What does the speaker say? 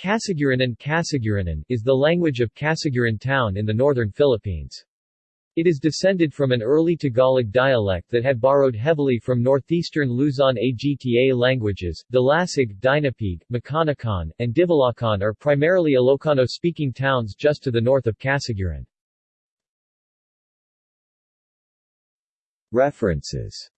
Kasiguranin Kasiguranin is the language of Casiguran town in the northern Philippines. It is descended from an early Tagalog dialect that had borrowed heavily from northeastern Luzon Agta languages. Dilasag, Dinapigue, Maconacon, and Divilacan are primarily Ilocano-speaking towns just to the north of Casiguran. References